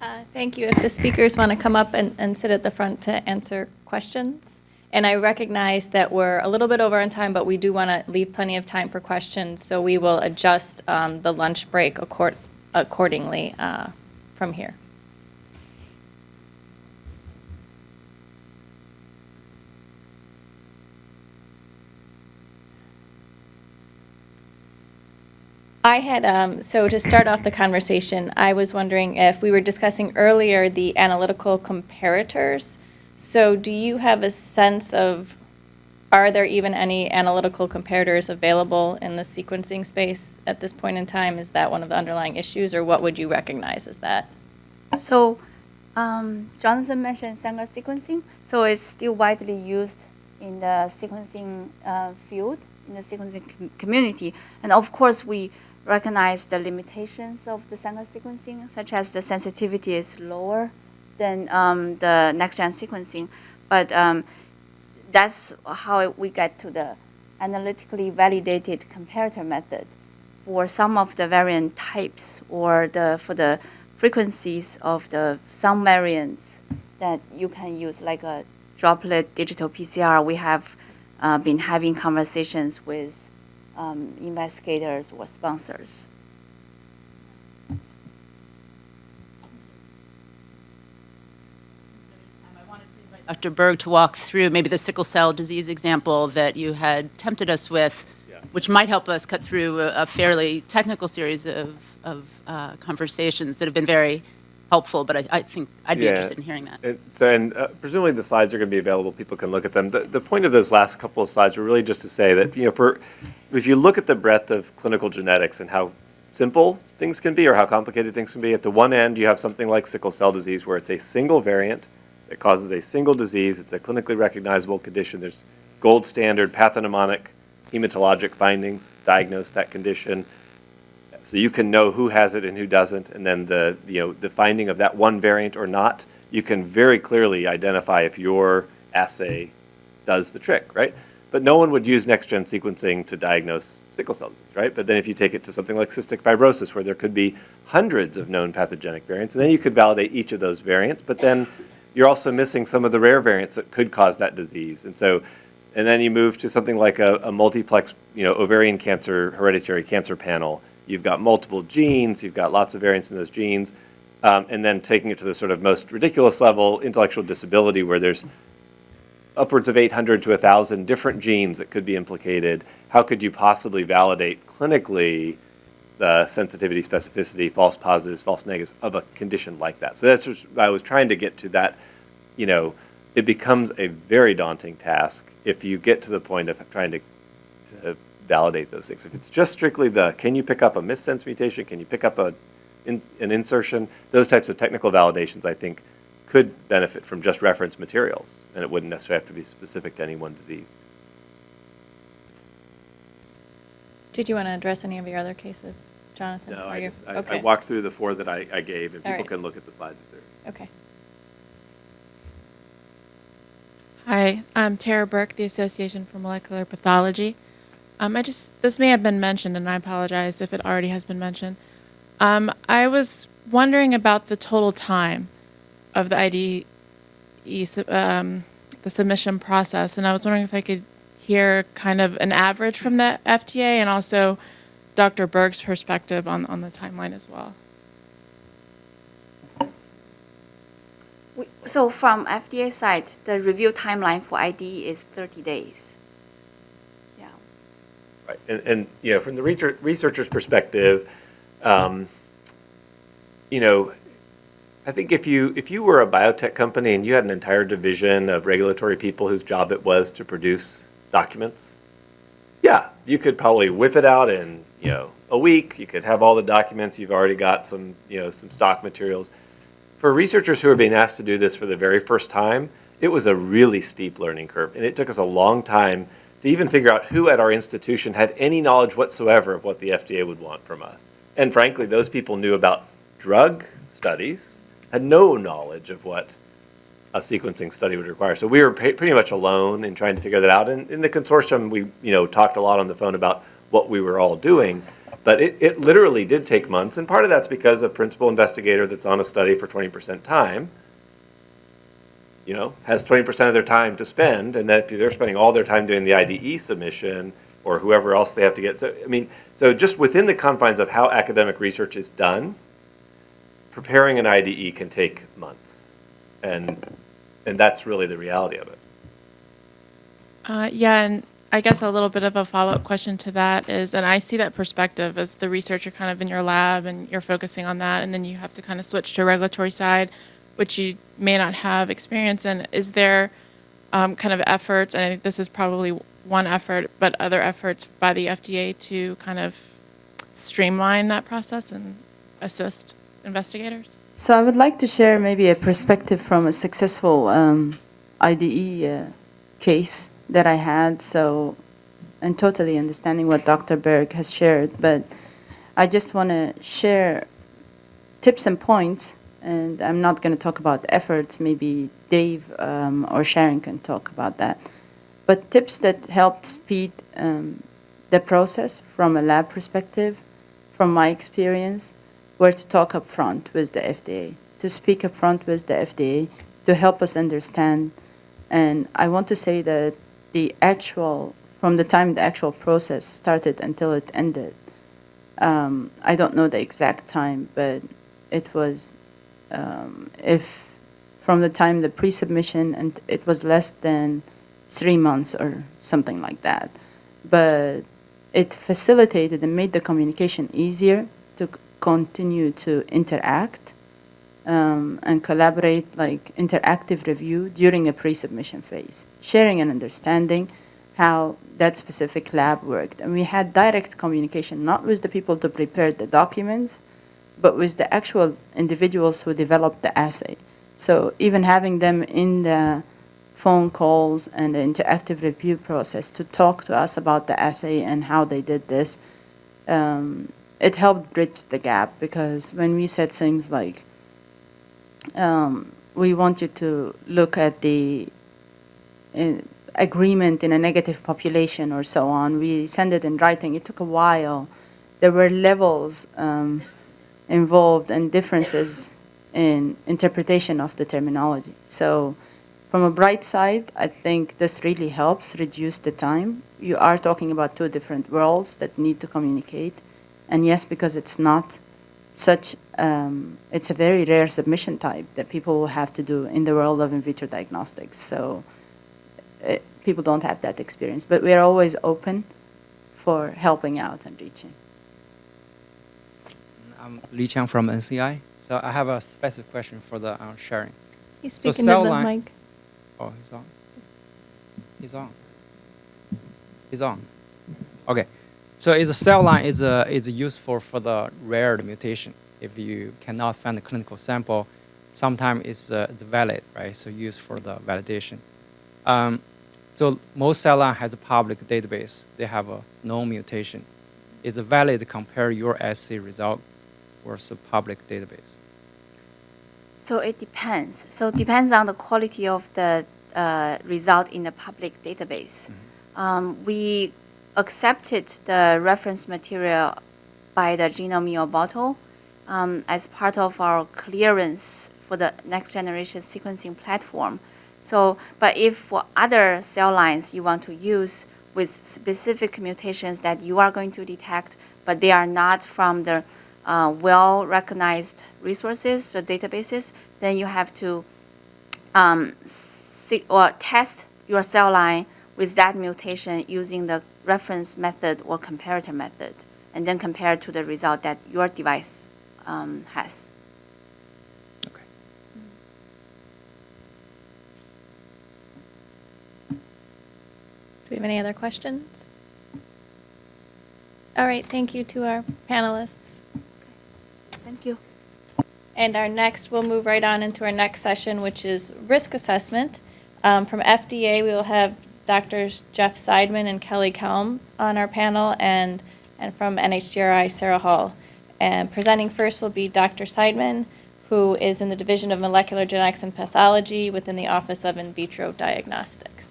Uh, Thank you. If the speakers want to come up and, and sit at the front to answer questions. And I recognize that we're a little bit over on time, but we do want to leave plenty of time for questions, so we will adjust um, the lunch break accord- accordingly uh, from here. I had, um, so to start off the conversation, I was wondering if we were discussing earlier the analytical comparators. So do you have a sense of, are there even any analytical comparators available in the sequencing space at this point in time? Is that one of the underlying issues, or what would you recognize as that? So, um, Jonathan mentioned Sanger sequencing. So it's still widely used in the sequencing uh, field, in the sequencing com- community. And of course, we recognize the limitations of the Sanger sequencing, such as the sensitivity is lower than um, the next-gen sequencing. But um, that's how we get to the analytically validated comparator method for some of the variant types or the for the frequencies of the some variants that you can use like a droplet digital PCR. We have uh, been having conversations with um, investigators or sponsors. Dr. Berg to walk through maybe the sickle cell disease example that you had tempted us with, which might help us cut through a, a fairly technical series of, of uh, conversations that have been very helpful, but I, I think I'd be Yeah. interested in hearing that. And so, and uh, presumably the slides are going to be available, people can look at them. The, the point of those last couple of slides were really just to say that, you know, for, if you look at the breadth of clinical genetics and how simple things can be or how complicated things can be, at the one end, you have something like sickle cell disease where it's a single variant that causes a single disease. It's a clinically recognizable condition. There's gold standard pathognomonic hematologic findings, diagnose that condition. So you can know who has it and who doesn't, and then the, you know, the finding of that one variant or not, you can very clearly identify if your assay does the trick, right? But no one would use next-gen sequencing to diagnose sickle cell disease, right? But then if you take it to something like cystic fibrosis, where there could be hundreds of known pathogenic variants, and then you could validate each of those variants, but then you're also missing some of the rare variants that could cause that disease. And so, and then you move to something like a, a multiplex, you know, ovarian cancer hereditary cancer panel. You've got multiple genes, you've got lots of variants in those genes, um, and then taking it to the sort of most ridiculous level, intellectual disability, where there's upwards of 800 to 1,000 different genes that could be implicated. How could you possibly validate clinically the sensitivity, specificity, false positives, false negatives of a condition like that? So that's just, I was trying to get to that, you know, it becomes a very daunting task if you get to the point of trying to, to validate those things. If it's just strictly the, can you pick up a missense mutation? Can you pick up a, in, an insertion? Those types of technical validations, I think, could benefit from just reference materials, and it wouldn't necessarily have to be specific to any one disease. Did you want to address any of your other cases, Jonathan? No, Are I just, I- I okay. walked through the four that I, I gave, and All people right. can look at the slides if they're. Okay. Hi, I'm Tara Burke, the Association for Molecular Pathology. Um, I just this may have been mentioned, and I apologize if it already has been mentioned. Um, I was wondering about the total time of the IDE, um, the submission process, and I was wondering if I could hear kind of an average from the FDA and also Dr. Berg's perspective on, on the timeline as well. So from FDA side, the review timeline for IDE is 30 days. And, and, you know, from the research, researcher's perspective, um, you know, I think if you, if you were a biotech company and you had an entire division of regulatory people whose job it was to produce documents, yeah, you could probably whip it out in, you know, a week, you could have all the documents, you've already got some, you know, some stock materials. For researchers who are being asked to do this for the very first time, it was a really steep learning curve, and it took us a long time to even figure out who at our institution had any knowledge whatsoever of what the FDA would want from us. And frankly, those people knew about drug studies, had no knowledge of what a sequencing study would require. So we were pretty much alone in trying to figure that out. And in the consortium, we you know talked a lot on the phone about what we were all doing. But it, it literally did take months, and part of that's because a principal investigator that's on a study for twenty percent time, you know, has twenty percent of their time to spend, and that if they're spending all their time doing the IDE submission, or whoever else they have to get, so, I mean, so just within the confines of how academic research is done, preparing an IDE can take months. And, and that's really the reality of it. Uh, yeah, and I guess a little bit of a follow-up question to that is, and I see that perspective as the researcher kind of in your lab and you're focusing on that, and then you have to kind of switch to regulatory side, which you may not have experience in. Is there um, kind of efforts, and I think this is probably one effort, but other efforts by the FDA to kind of streamline that process and assist investigators? So I would like to share maybe a perspective from a successful um, IDE uh, case that I had. So, and totally understanding what Dr. Berg has shared, but I just want to share tips and points. And I'm not going to talk about efforts. Maybe Dave um, or Sharon can talk about that. But tips that helped speed um, the process from a lab perspective, from my experience, were to talk up front with the FDA, to speak up front with the FDA, to help us understand. And I want to say that the actual, from the time the actual process started until it ended, um, I don't know the exact time, but it was, um, if from the time the pre-submission, and it was less than three months or something like that. But it facilitated and made the communication easier to continue to interact um, and collaborate, like interactive review during a pre-submission phase, sharing and understanding how that specific lab worked. And we had direct communication, not with the people to prepare the documents, but with the actual individuals who developed the assay. So even having them in the phone calls and the interactive review process to talk to us about the assay and how they did this, um, it helped bridge the gap because when we said things like, um, we want you to look at the uh, agreement in a negative population or so on, we send it in writing. It took a while. There were levels um, involved and differences in interpretation of the terminology. So from a bright side, I think this really helps reduce the time. You are talking about two different worlds that need to communicate. And yes, because it's not such, um, it's a very rare submission type that people will have to do in the world of in vitro diagnostics. So uh, people don't have that experience. But we're always open for helping out and reaching. I'm Li Qiang from NCI. So I have a specific question for the uh, sharing. He's So speaking cell to the line- mic. Oh, he's on. He's on. He's on. Okay. So is a cell line is a is useful for the rare mutation. If you cannot find a clinical sample, sometimes it's, uh, it's valid, right? So used for the validation. Um, so most cell line has a public database. They have a known mutation. Is it valid to compare your assay result versus public database? So it depends. So it depends on the quality of the uh, result in the public database. Um, we accepted the reference material by the Genome bottle um, as part of our clearance for the next generation sequencing platform. So, but if for other cell lines you want to use with specific mutations that you are going to detect, but they are not from the uh, well recognized resources or databases, then you have to um, see, or test your cell line with that mutation using the reference method or comparator method, and then compare to the result that your device um, has. Okay. Do we have any other questions? All right, thank you to our panelists. And our next, we'll move right on into our next session, which is risk assessment. Um, From FDA, we will have Doctors Jeff Seidman and Kelly Kelm on our panel, and, and from NHGRI, Sarah Hall. And presenting first will be Dr. Seidman, who is in the Division of Molecular Genetics and Pathology within the Office of In Vitro Diagnostics.